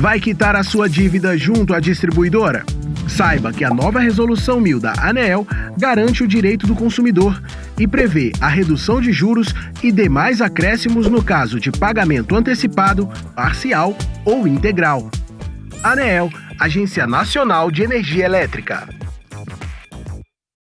Vai quitar a sua dívida junto à distribuidora? Saiba que a nova Resolução 1000 da ANEEL garante o direito do consumidor e prevê a redução de juros e demais acréscimos no caso de pagamento antecipado, parcial ou integral. ANEEL, Agência Nacional de Energia Elétrica.